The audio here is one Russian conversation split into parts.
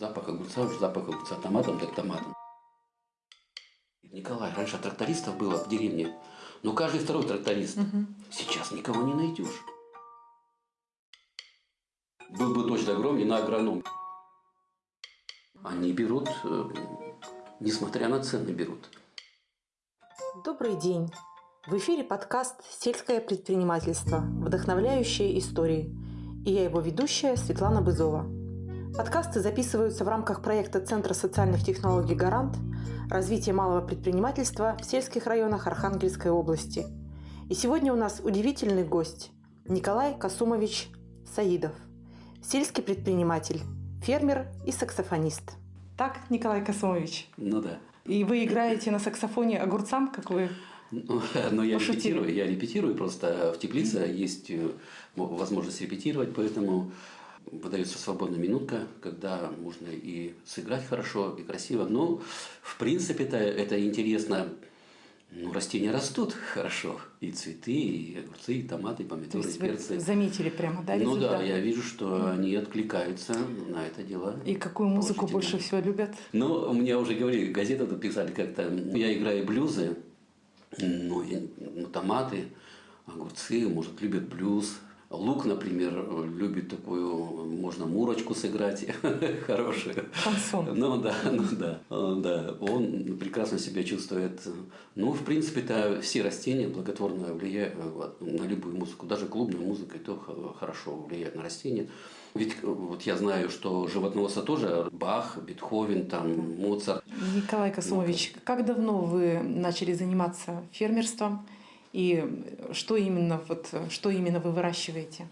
Запах огурца, уж запах огурца томатом, так томатом. Николай, раньше трактористов было в деревне, но каждый второй тракторист. Сейчас никого не найдешь. Был бы дождь огромный на агроном. Они берут, э, несмотря на цены, берут. Добрый день! В эфире подкаст «Сельское предпринимательство. Вдохновляющие истории». И я его ведущая Светлана Бызова. Подкасты записываются в рамках проекта Центра социальных технологий «Гарант» развитие малого предпринимательства в сельских районах Архангельской области. И сегодня у нас удивительный гость – Николай Касумович Саидов, сельский предприниматель, фермер и саксофонист. Так, Николай Касумович? Ну да. И вы играете на саксофоне огурцам, как вы ну, но я Пошутили. репетирую, я репетирую, просто в теплице есть э, возможность репетировать, поэтому выдается свободная минутка, когда можно и сыграть хорошо, и красиво. Но, в принципе-то, это интересно. Ну, растения растут хорошо. И цветы, и огурцы, и томаты, и То помидоры, есть и вы перцы. заметили прямо, да, ну результат? да, я вижу, что они откликаются на это дело. И какую музыку больше всего любят? Ну, мне уже говорили, газету тут писали как-то. Я играю блюзы, ну, я- ну, томаты, огурцы, может, любят блюз. Лук, например, любит такую, можно мурочку сыграть хорошую. Шансон. Ну да, ну да, да. Он прекрасно себя чувствует. Ну, в принципе-то все растения благотворно влияют на любую музыку. Даже клубная музыка и то х- хорошо влияет на растения. Ведь вот я знаю, что животноводство тоже Бах, Бетховен, там, Моцарт. Николай Косумович, как давно вы начали заниматься фермерством? И что именно, вот, что именно вы выращиваете?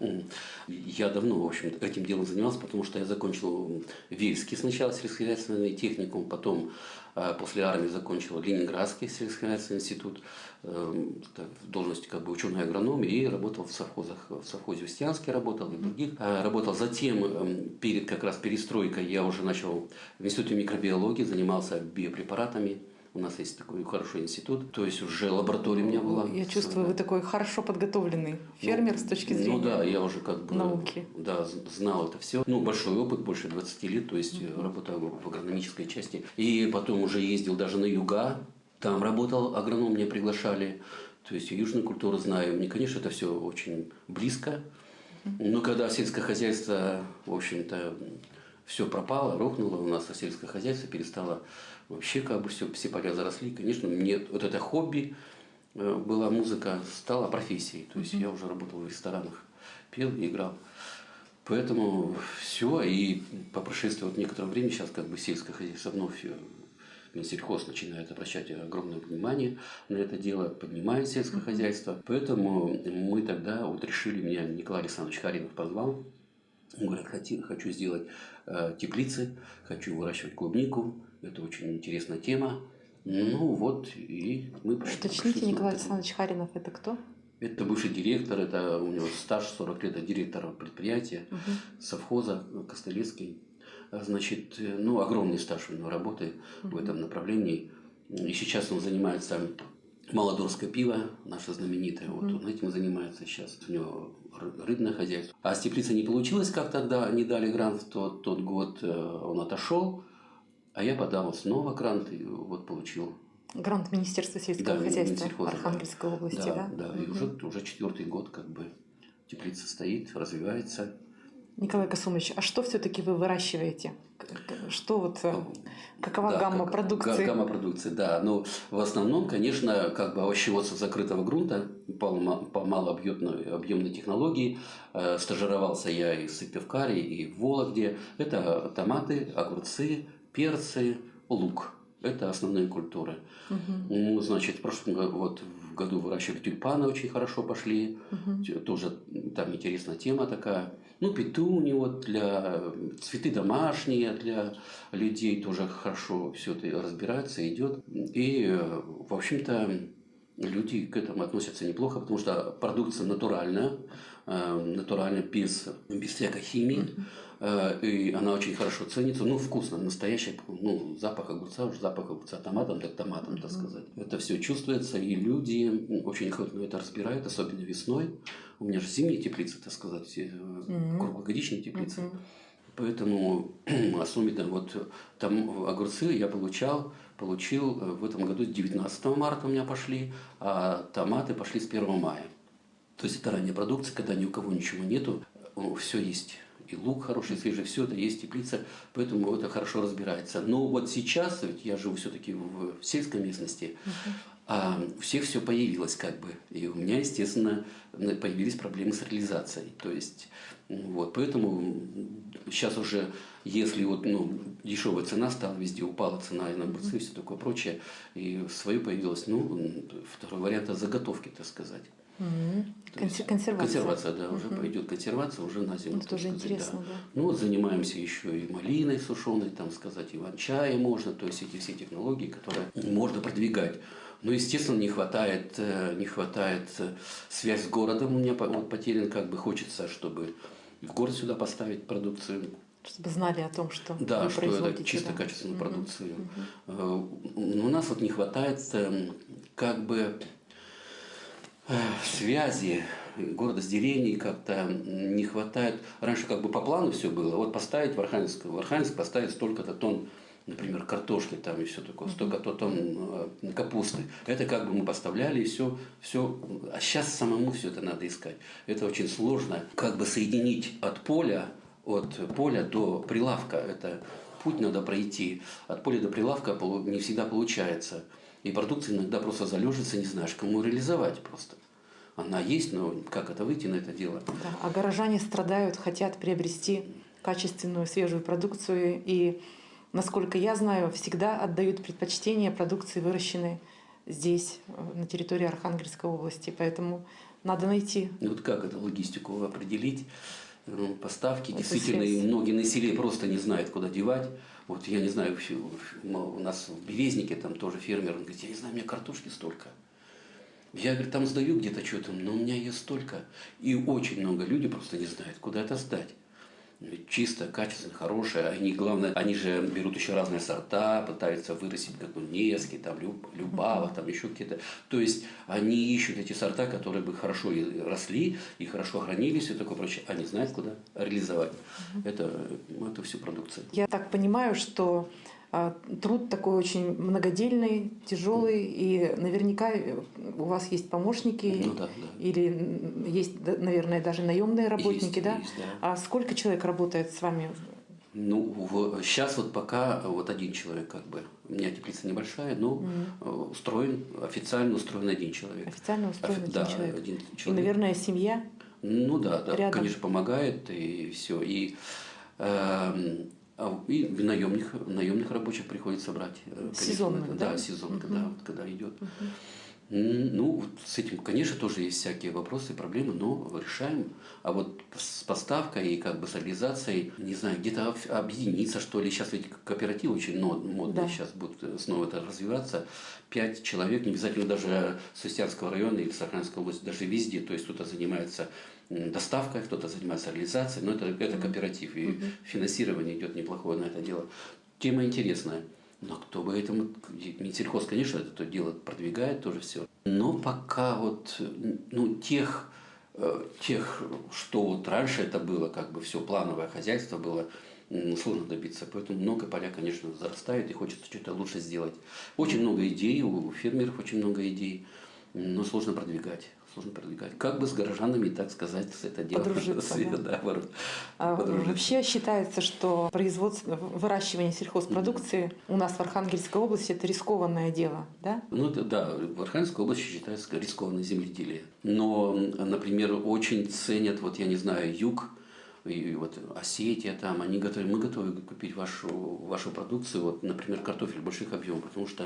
Я давно, в общем этим делом занимался, потому что я закончил Вельский сначала сельскохозяйственный техникум, потом э, после армии закончил Ленинградский сельскохозяйственный институт э, так, в должности как бы ученый агроном и работал в совхозах, в совхозе Устьянске работал и других. Э, Работал затем, э, перед как раз перестройкой, я уже начал в институте микробиологии, занимался биопрепаратами. У нас есть такой хороший институт, то есть уже лаборатория у меня была. Я чувствую, вы такой хорошо подготовленный фермер Ну, с точки зрения. Ну да, я уже как бы науки. Да, знал это все. Ну, большой опыт, больше 20 лет, то есть э, работал в агрономической части. И потом уже ездил даже на юга, там работал, агроном меня приглашали. То есть южную культуру знаю. Мне, конечно, это все очень близко. Но когда сельское хозяйство, в общем-то, все пропало, рухнуло у нас, а сельское хозяйство перестало вообще как бы все, все поля заросли. Конечно, мне вот это хобби, э, была музыка, стала профессией. То есть я уже работал в ресторанах, пел и играл. Поэтому все, и по прошествии вот некоторого времени сейчас как бы сельское хозяйство вновь э, Минсельхоз начинает обращать огромное внимание на это дело, поднимает сельское хозяйство. Поэтому мы тогда вот решили, меня Николай Александрович Харинов позвал, он говорит, «Хоти- хочу сделать э, теплицы, хочу выращивать клубнику, это очень интересная тема. Ну вот, и мы пошли- Уточните, Николай. Александрович Харинов, это кто? Это бывший директор, это у него стаж 40 лет, это директор предприятия, совхоза Костылецкий. Значит, ну, огромный стаж у него работы в этом направлении. И сейчас он занимается Молодорское пиво, наше знаменитое, вот он этим занимается сейчас. У него ры- рыбное хозяйство. А с теплицей не получилось, как тогда не дали грант в тот, тот год, э, он отошел. А я подал снова грант и вот получил Грант Министерства сельского Да, хозяйства Минсельхоза, да. Архангельской области, да? Да, и Мгм. уже, уже четвертый год как бы теплица стоит, развивается. Николай Косумович, а что все-таки вы выращиваете? Что вот, э, какова Да, гамма как- продукции? га- Гамма продукции, да. Но в основном, конечно, как бы овощеводство закрытого грунта по, по малообъемной объемной технологии. Э, стажировался я и в Сыктывкаре, и в Вологде. Это томаты, огурцы, перцы, лук. Это основные культуры. Ну, значит, в прошлом году, вот в году выращивали тюльпаны, очень хорошо пошли. Т- Тоже там интересная тема такая. Ну, петуни вот для цветы домашние для людей тоже хорошо все это разбирается, идет. И, э, в общем-то, люди к этому относятся неплохо, потому что продукция натуральная, э, натуральная, без, без всякой химии. Э, И она очень хорошо ценится. Ну, вкусно, настоящий, ну, запах огурца, уж запах огурца томатом, так томатом, так сказать. Это все чувствуется, и люди очень охотно это разбирают, особенно весной. У меня же зимние теплицы, так сказать, э, круглогодичные теплицы. Поэтому особенно вот там огурцы я получал, получил в этом году 19 марта у меня пошли, а томаты пошли с 1 мая. То есть это ранняя продукция, когда ни у кого ничего нету, все есть. И лук хороший, свежий, все это есть, теплица, поэтому это хорошо разбирается. Но вот сейчас, ведь я живу все-таки в сельской местности, uh-huh. А у всех все появилось как бы. И у меня, естественно, появились проблемы с реализацией. То есть, вот, поэтому сейчас уже, если вот, ну, дешевая цена стала, везде упала цена и на огурцы и все такое прочее, и свое появилось, ну, второй вариант – заготовки, так сказать. Угу. Консер- консервация. Консервация, да, уже угу. пойдет консервация уже на зиму. Это тоже интересно, да. да. Ну вот занимаемся еще и малиной сушеной, там сказать, иван-чая можно, то есть эти все технологии, которые можно продвигать. Но, естественно, не хватает, э, не хватает э, связь с городом. У меня вот потерян, как бы хочется, чтобы в город сюда поставить продукцию. Чтобы знали о том, что да, вы что это чисто да. качественную угу. продукцию. Угу. У нас вот не хватает эм, как бы связи города с деревней как-то не хватает. Раньше как бы по плану все было. Вот поставить в Архангельск, в Архангельск поставить столько-то тонн, например, картошки там и все такое, столько-то тонн э, капусты. Это как бы мы поставляли и все, все. А сейчас самому все это надо искать. Это очень сложно. Как бы соединить от поля, от поля до прилавка. Это путь надо пройти. От поля до прилавка не всегда получается. И продукция иногда просто залежится, не знаешь, кому реализовать просто. Она есть, но как это выйти на это дело? Да, а горожане страдают, хотят приобрести качественную свежую продукцию и, насколько я знаю, всегда отдают предпочтение продукции, выращенной здесь, на территории Архангельской области. Поэтому надо найти. И вот как эту логистику определить? Ну, поставки. Это Действительно, связь. многие на селе просто не знают, куда девать. Вот я не знаю, у нас в Березнике там тоже фермер, он говорит, я не знаю, у меня картошки столько. Я, говорит, там сдаю где-то что-то, но у меня ее столько. И очень много людей просто не знают, куда это сдать чисто, качественно, хорошее. Они, главное, они же берут еще разные сорта, пытаются вырастить как бы Невский, там, Любава, там еще какие-то. То есть они ищут эти сорта, которые бы хорошо и росли, и хорошо хранились, и такое прочее. Они знают, куда реализовать это, эту всю продукцию. Я так понимаю, что труд такой очень многодельный, тяжелый, и наверняка у вас есть помощники, ну, да, да. или есть, наверное, даже наемные работники, есть, да? Есть, да? А сколько человек работает с вами? Ну, в, сейчас вот пока вот один человек как бы. У меня теплица небольшая, но mm устроен, официально устроен один человек. Официально устроен Офи- один да, человек. Один человек. И, наверное, семья? Ну да, да, Рядом. конечно, помогает и все. И э, а, и наемных, наемных рабочих приходится брать. Э, сезонных, да? Да, сезонка, угу. да, вот когда идет. Угу. Ну, с этим, конечно, тоже есть всякие вопросы, проблемы, но решаем. А вот с поставкой и как бы с реализацией, не знаю, где-то объединиться, что ли. Сейчас ведь кооператив очень модный, да. сейчас будет снова это развиваться. Пять человек, не обязательно даже с Устьянского района или Сахаринской области, даже везде. То есть кто-то занимается доставкой, кто-то занимается реализацией, но это, это кооператив, и финансирование идет неплохое на это дело. Тема интересная. Но кто бы этому... Минсельхоз, конечно, это то дело продвигает тоже все. Но пока вот ну, тех, э, тех, что вот раньше это было, как бы все плановое хозяйство было, сложно добиться. Поэтому много поля, конечно, зарастает и хочется что-то лучше сделать. Очень много идей, у фермеров очень много идей, но сложно продвигать сложно продвигать. Как бы с горожанами, так сказать, с это дело. Подружиться, да? да, а, Вообще считается, что производство, выращивание сельхозпродукции mm-hmm. у нас в Архангельской области это рискованное дело, да? Ну это, да, в Архангельской области считается рискованное земледелие. Но, например, очень ценят, вот я не знаю, юг, и вот Осетия там, они готовы, мы готовы купить вашу, вашу продукцию, вот, например, картофель больших объемов, потому что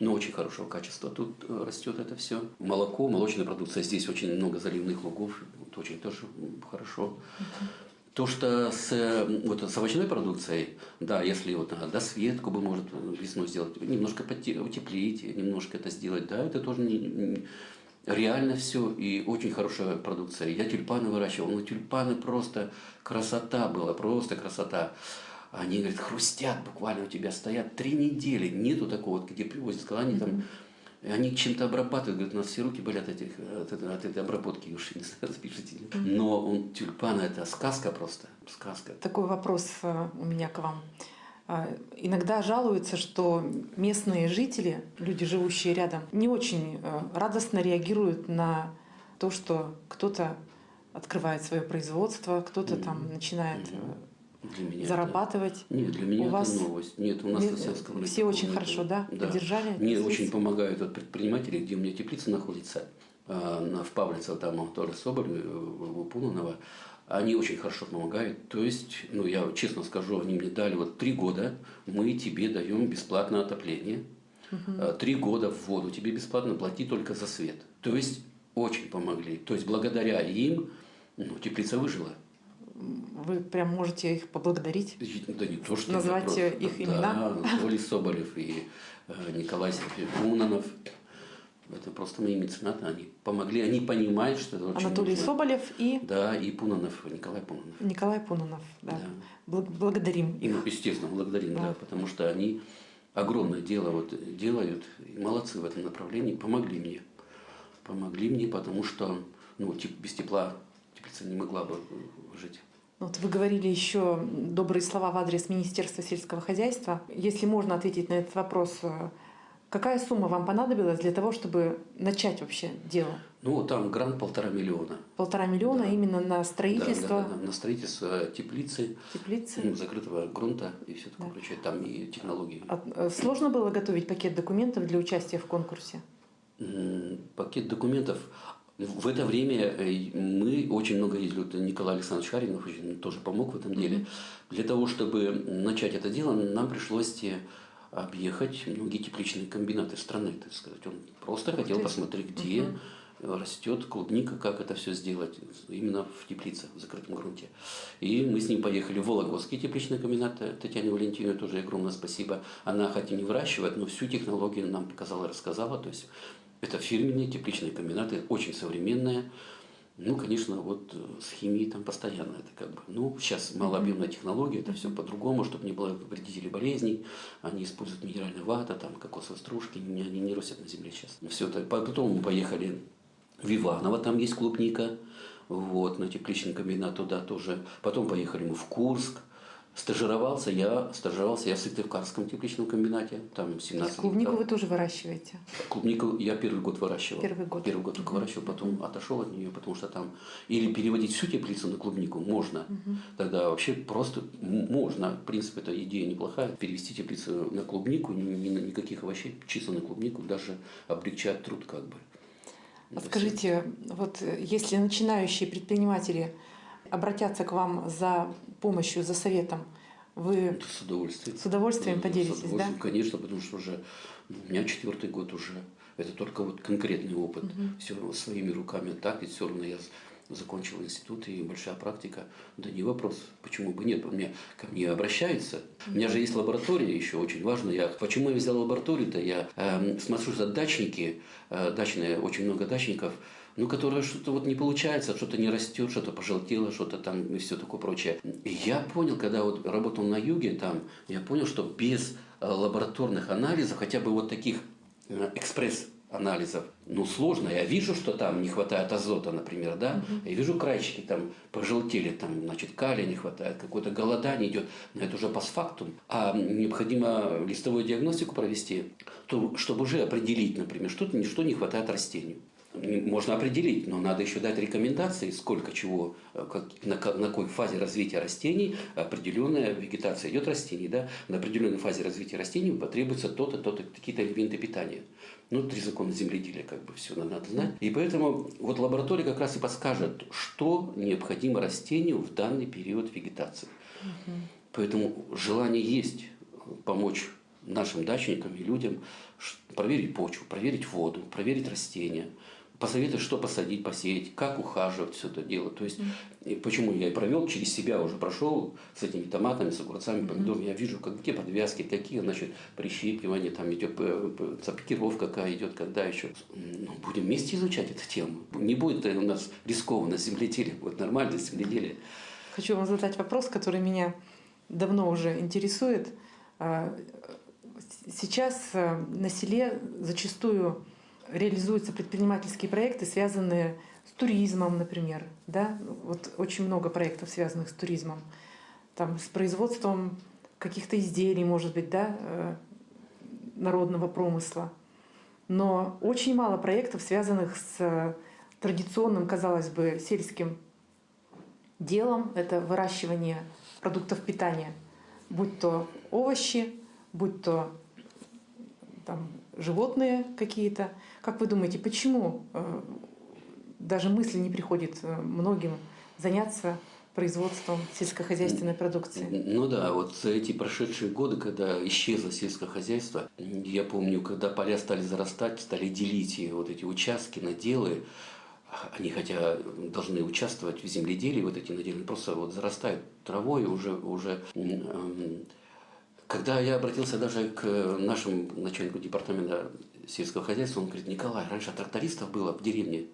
но очень хорошего качества. Тут э, растет это все. Молоко, молочная продукция. Здесь очень много заливных лугов. Это очень тоже хорошо. То, что с, вот, с овощной продукцией, да, если вот на досветку бы может весной сделать, немножко утеплить, немножко это сделать, да, это тоже не, не, реально все и очень хорошая продукция. Я тюльпаны выращивал, ну тюльпаны просто красота была, просто красота. Они, говорят, хрустят буквально у тебя, стоят три недели. Нету такого, где привозят, когда они там они чем-то обрабатывают, говорят, у нас все руки болят от, этих, от, этой, от этой обработки, уж не знаю, запишите. Но он, тюльпан это сказка просто, сказка. Такой вопрос э, у меня к вам. А, иногда жалуются, что местные жители, люди, живущие рядом, не очень э, радостно реагируют на то, что кто-то открывает свое производство, кто-то там начинает э, Для меня зарабатывать. Это... Нет, для меня У это вас новость. Нет, у нас Ми- на Сенском все рынке очень такого хорошо, нет. да, поддержали Мне связь? очень помогают вот предприниматели, где у меня теплица находится, на, в Павлице, там Анатолий Соболь, э, у Пунанова. Они очень хорошо помогают. То есть, ну, я честно скажу, они мне дали вот три года, мы тебе даем бесплатное отопление. А, Три года в воду тебе бесплатно, плати только за свет. То есть, очень помогли. То есть, благодаря им, ну, теплица выжила. Вы прям можете их поблагодарить. Да не то, что Назвать просто- их да, имена? Анатолий Соболев и э, Николай Унанов. Это просто мои меценаты. Они помогли, они понимают, что это очень Анатолий нужно. Соболев и Да, и Пунанов, Николай Пунанов. Николай Пунанов. Да. Да. Бл- Благодарим их. ну, естественно, благодарим, да. Да. потому что они огромное дело вот делают, и молодцы в этом направлении, помогли мне. Помогли мне, потому что ну, без тепла теплица не могла бы э, жить. Вот вы говорили еще добрые слова в адрес Министерства сельского хозяйства. Если можно ответить на этот вопрос, э, какая сумма вам понадобилась для того, чтобы начать вообще дело? Ну, там грант полтора миллиона. Полтора миллиона Да. именно на Да, строительство да, да, на строительство теплицы, теплицы. ну, закрытого грунта и все такое Да. прочее. Там и технологии. А, э, Сложно было готовить пакет документов для участия в конкурсе? Пакет документов. В это время э, мы очень много ездили. Вот Николай Александрович Харинов очень тоже помог в этом деле. Для того, чтобы начать это дело, нам пришлось э, объехать многие тепличные комбинаты страны, так сказать. Он просто Ух хотел ты. посмотреть, где Мгм. растет клубника, как это все сделать именно в теплице, в закрытом грунте. И мы с ним поехали в Вологодский тепличный комбинат. Татьяне Валентиновне тоже огромное спасибо. Она хоть и не выращивает, но всю технологию нам показала рассказала. То есть это фирменные тепличные комбинаты, очень современные. Ну, конечно, вот э, с химией там постоянно это как бы. Ну, сейчас малообъемная технология, это все по-другому, чтобы не было вредителей болезней. Они используют минеральную вату, там кокосовые стружки, они не растут на земле сейчас. Все это. Потом мы поехали в Иваново, там есть клубника, вот, на тепличный комбинат туда тоже. Потом поехали мы в Курск. Стажировался я, стажировался я в Сыктывкарском тепличном комбинате, там 17 Клубнику гектаров. вы тоже выращиваете? Клубнику я первый год выращивал. Первый год. Первый год только выращивал, потом отошел от нее, потому что там или переводить всю теплицу на клубнику можно, тогда вообще просто можно. В принципе, эта идея неплохая. Перевести теплицу на клубнику, ни, ни на никаких овощей, чисто на клубнику, даже облегчать труд как бы. А Скажите, вот э, если начинающие предприниматели обратятся к вам за помощью, за советом, вы с удовольствием. с удовольствием поделитесь, с да? удовольствием, Конечно, потому что уже ну, у меня четвертый год уже. Это только вот конкретный опыт. Все равно своими руками так, и все равно я закончил институт и большая практика. Да не вопрос, почему бы нет. Меня ко мне обращаются. У меня же есть лаборатория еще очень важно. Я, почему я взял лабораторию-то? Я эм, смотрю за дачники, э, дачные, очень много дачников, ну, которые что-то вот не получается, что-то не растет, что-то пожелтело, что-то там и все такое прочее. И я понял, когда вот работал на юге там, я понял, что без э, лабораторных анализов, хотя бы вот таких э, экспресс анализов, ну, сложно. Я вижу, что там не хватает азота, например, да. Я вижу крайчики там пожелтели, там, значит, калия не хватает, какое-то голодание идет, но это уже постфактум. А необходимо листовую диагностику провести, то, чтобы уже определить, например, что-то, что не хватает растению. Можно определить, но надо еще дать рекомендации, сколько чего, э, как, на, на какой фазе развития растений определенная вегетация идет растений, да, на определенной фазе развития растений потребуется то-то, то-то, какие-то элементы питания. Ну, три закона земледелия, как бы все надо знать. И поэтому вот лаборатория как раз и подскажет, что необходимо растению в данный период вегетации. Поэтому желание есть помочь нашим дачникам и людям проверить почву, проверить воду, проверить растения, посоветовать, что посадить, посеять, как ухаживать все это дело. То есть, и почему я и провел через себя уже прошел с этими томатами, с огурцами, помидорами, я вижу, как, где подвязки, какие, значит, прищипывания, там идет п- запикировка какая идет, когда еще. Ну, будем вместе изучать эту тему. Не будет у нас рискованно земледелие, будет нормальное земледелие. Хочу вам задать вопрос, который меня давно уже интересует. А, сейчас э, на селе зачастую реализуются предпринимательские проекты, связанные с туризмом, например. Да? Вот очень много проектов, связанных с туризмом. Там, с производством каких-то изделий, может быть, да, э, народного промысла. Но очень мало проектов, связанных с э, традиционным, казалось бы, сельским делом. Это выращивание продуктов питания, будь то овощи, будь то там, животные какие-то. Как вы думаете, почему э, даже мысли не приходит э, многим заняться производством сельскохозяйственной продукции. Ну да, вот эти прошедшие годы, когда исчезло сельское хозяйство, я помню, когда поля стали зарастать, стали делить вот эти участки, наделы, они хотя должны участвовать в земледелии, вот эти наделы, просто вот зарастают травой уже, уже когда я обратился даже к нашему начальнику департамента сельского хозяйства, он говорит, Николай, раньше трактористов было в деревне,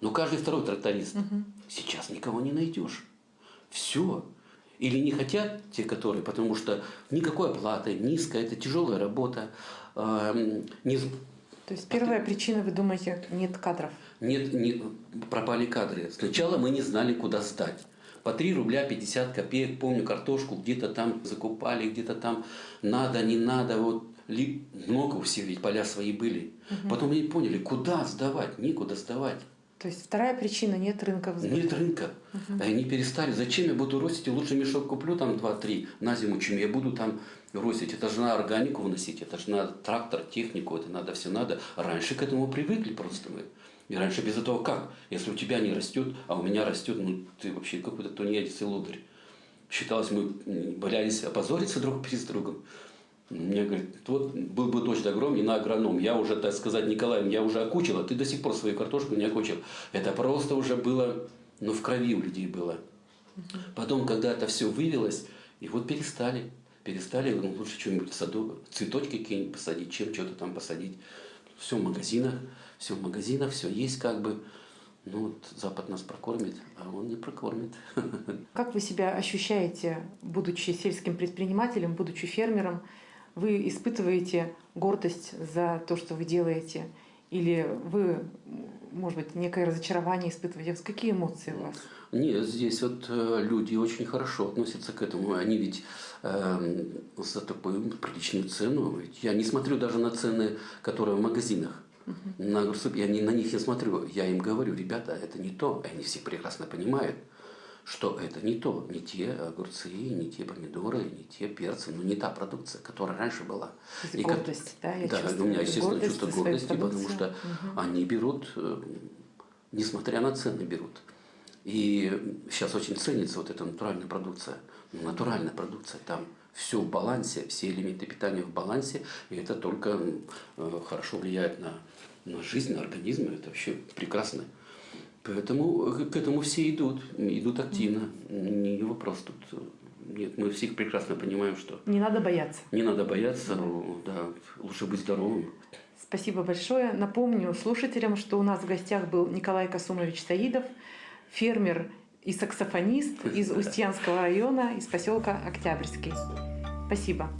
но каждый второй тракторист. Угу. Сейчас никого не найдешь. Все. Или не хотят те, которые, потому что никакой оплаты, низкая, это тяжелая работа. Э, не... То есть первая причина, вы думаете, нет кадров? Нет, не, пропали кадры. Сначала мы не знали, куда сдать. По 3 рубля 50 копеек, помню, картошку где-то там закупали, где-то там надо, не надо, вот ли, много у всех ведь поля свои были. Угу. Потом они поняли, куда сдавать, некуда сдавать. То есть вторая причина – нет рынка в Нет рынка. Угу. Они перестали. Зачем я буду ростить? Лучше мешок куплю там 2-3 на зиму, чем я буду там ростить. Это же надо органику вносить, это же надо трактор, технику, это надо все надо. Раньше к этому привыкли просто мы. И раньше без этого как? Если у тебя не растет, а у меня растет, ну ты вообще какой-то тунеядец и лодырь. Считалось, мы боялись опозориться друг перед другом. Мне говорит, вот был бы дождь огром, не на агроном. Я уже, так сказать, Николаем, я уже окучил, а ты до сих пор свою картошку не окучил. Это просто уже было, ну, в крови у людей было. Потом, когда это все вывелось, и вот перестали. Перестали, ну, лучше что-нибудь в саду, цветочки какие-нибудь посадить, чем что-то там посадить. Все в магазинах, все в магазинах, все есть как бы. Ну вот Запад нас прокормит, а он не прокормит. Как вы себя ощущаете, будучи сельским предпринимателем, будучи фермером? Вы испытываете гордость за то, что вы делаете? Или вы, может быть, некое разочарование испытываете? Какие эмоции у вас? Нет, здесь вот э, люди очень хорошо относятся к этому. Они ведь э, за такую приличную цену. Ведь я не смотрю даже на цены, которые в магазинах. На огурцы, я не, на них не смотрю. Я им говорю, ребята, это не то. Они все прекрасно понимают что это не то, не те огурцы, не те помидоры, не те перцы, ну не та продукция, которая раньше была. И гордость, как, да, я Да, у меня, естественно, гордость чувство гордости, потому что угу. они берут, э, несмотря на цены, берут. И сейчас очень ценится вот эта натуральная продукция. Ну, натуральная продукция, там все в балансе, все элементы питания в балансе, и это только э, хорошо влияет на, на жизнь, на организм, это вообще прекрасно. Поэтому к этому все идут, идут активно. Не вопрос тут. Нет, мы всех прекрасно понимаем, что... Не надо бояться. Не надо бояться, да, лучше быть здоровым. Спасибо большое. Напомню слушателям, что у нас в гостях был Николай Касумович Саидов, фермер и саксофонист из Устьянского района, из поселка Октябрьский. Спасибо.